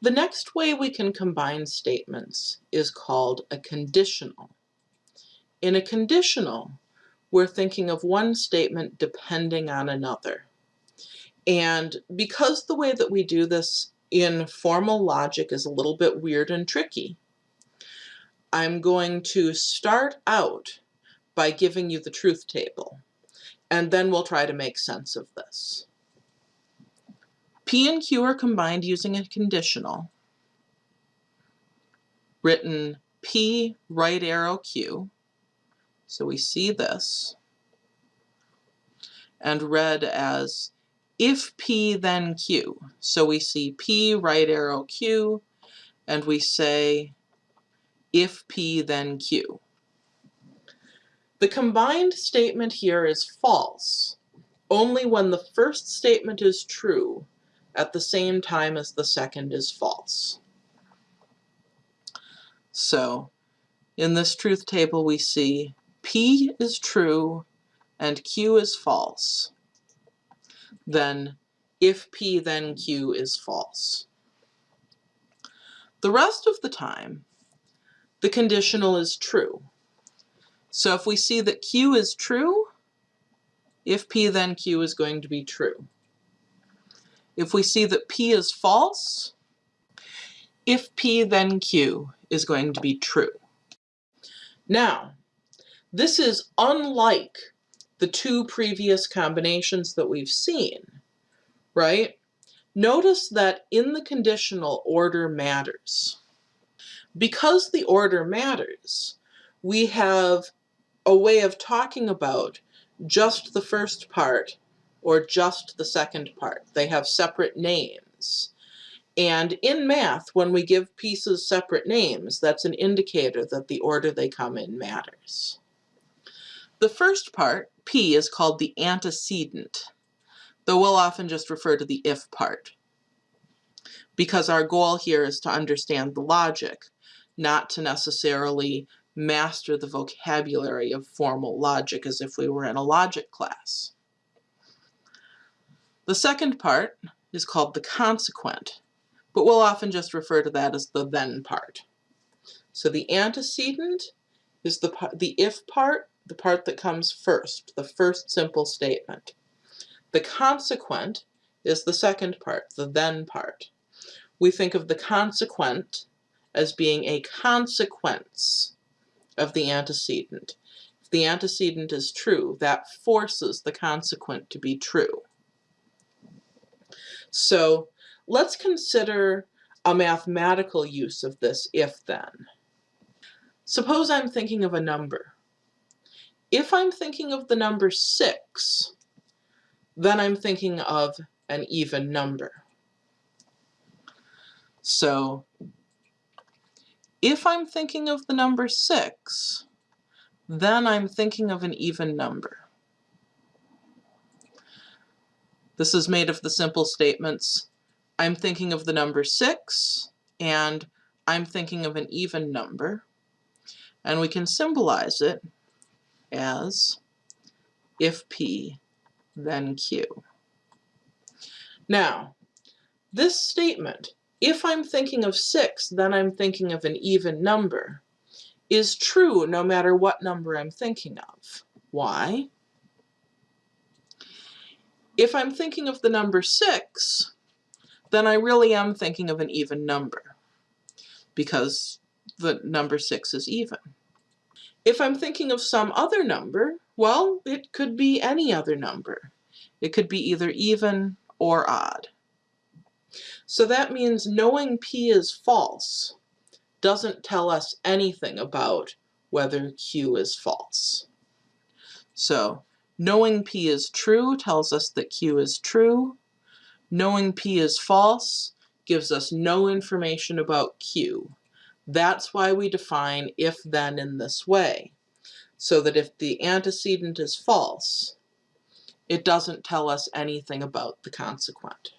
The next way we can combine statements is called a conditional. In a conditional, we're thinking of one statement depending on another. And because the way that we do this in formal logic is a little bit weird and tricky, I'm going to start out by giving you the truth table, and then we'll try to make sense of this. P and Q are combined using a conditional, written P right arrow Q, so we see this, and read as if P then Q. So we see P right arrow Q, and we say if P then Q. The combined statement here is false. Only when the first statement is true at the same time as the second is false. So in this truth table we see P is true and Q is false. Then if P then Q is false. The rest of the time the conditional is true. So if we see that Q is true, if P then Q is going to be true. If we see that P is false, if P then Q is going to be true. Now, this is unlike the two previous combinations that we've seen, right? Notice that in the conditional order matters. Because the order matters, we have a way of talking about just the first part or just the second part. They have separate names. And in math, when we give pieces separate names, that's an indicator that the order they come in matters. The first part, P, is called the antecedent, though we'll often just refer to the if part. Because our goal here is to understand the logic, not to necessarily master the vocabulary of formal logic as if we were in a logic class. The second part is called the consequent, but we'll often just refer to that as the then part. So the antecedent is the, the if part, the part that comes first, the first simple statement. The consequent is the second part, the then part. We think of the consequent as being a consequence of the antecedent. If the antecedent is true, that forces the consequent to be true. So let's consider a mathematical use of this if-then. Suppose I'm thinking of a number. If I'm thinking of the number 6, then I'm thinking of an even number. So if I'm thinking of the number 6, then I'm thinking of an even number. This is made of the simple statements, I'm thinking of the number 6, and I'm thinking of an even number. And we can symbolize it as if P, then Q. Now, this statement if I'm thinking of 6, then I'm thinking of an even number, is true no matter what number I'm thinking of. Why? If I'm thinking of the number 6, then I really am thinking of an even number, because the number 6 is even. If I'm thinking of some other number, well, it could be any other number. It could be either even or odd. So that means knowing P is false doesn't tell us anything about whether Q is false. So knowing P is true tells us that Q is true. Knowing P is false gives us no information about Q. That's why we define if-then in this way, so that if the antecedent is false, it doesn't tell us anything about the consequent.